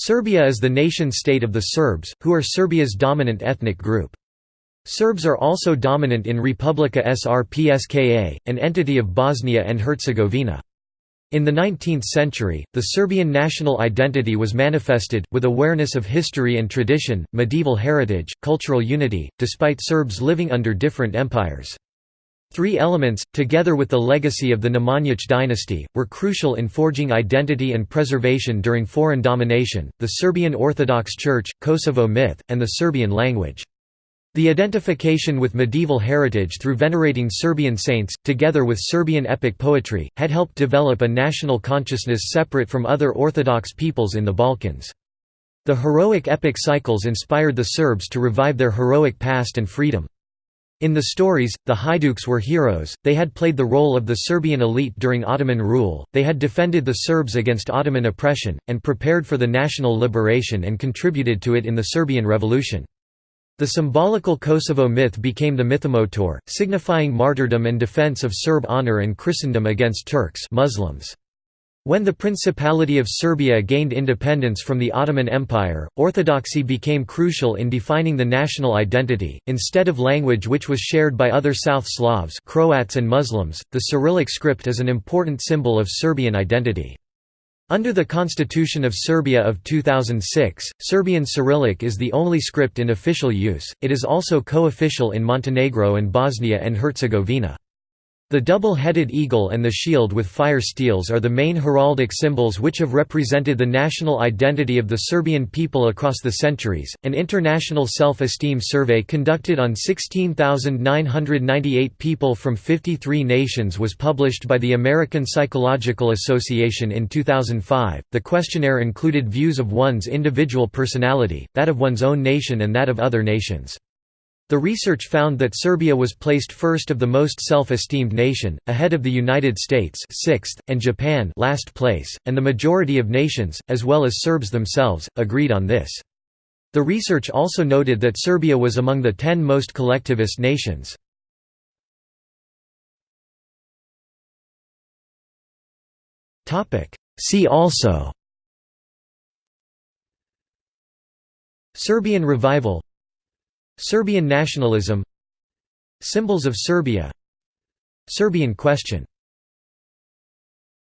Serbia is the nation-state of the Serbs, who are Serbia's dominant ethnic group. Serbs are also dominant in Republika Srpska, an entity of Bosnia and Herzegovina. In the 19th century, the Serbian national identity was manifested, with awareness of history and tradition, medieval heritage, cultural unity, despite Serbs living under different empires. Three elements, together with the legacy of the Nemanjić dynasty, were crucial in forging identity and preservation during foreign domination, the Serbian Orthodox Church, Kosovo myth, and the Serbian language. The identification with medieval heritage through venerating Serbian saints, together with Serbian epic poetry, had helped develop a national consciousness separate from other Orthodox peoples in the Balkans. The heroic epic cycles inspired the Serbs to revive their heroic past and freedom. In the stories, the Haiduks were heroes, they had played the role of the Serbian elite during Ottoman rule, they had defended the Serbs against Ottoman oppression, and prepared for the national liberation and contributed to it in the Serbian Revolution. The symbolical Kosovo myth became the mythomotor, signifying martyrdom and defense of Serb honor and Christendom against Turks Muslims. When the Principality of Serbia gained independence from the Ottoman Empire, orthodoxy became crucial in defining the national identity. Instead of language which was shared by other South Slavs, Croats and Muslims, the Cyrillic script is an important symbol of Serbian identity. Under the Constitution of Serbia of 2006, Serbian Cyrillic is the only script in official use, it is also co-official in Montenegro and Bosnia and Herzegovina. The double-headed eagle and the shield with fire steels are the main heraldic symbols which have represented the national identity of the Serbian people across the centuries. An international self-esteem survey conducted on 16,998 people from 53 nations was published by the American Psychological Association in 2005. The questionnaire included views of one's individual personality, that of one's own nation and that of other nations. The research found that Serbia was placed first of the most self-esteemed nation, ahead of the United States sixth, and Japan last place, and the majority of nations, as well as Serbs themselves, agreed on this. The research also noted that Serbia was among the ten most collectivist nations. See also Serbian revival Serbian nationalism. Symbols of Serbia. Serbian question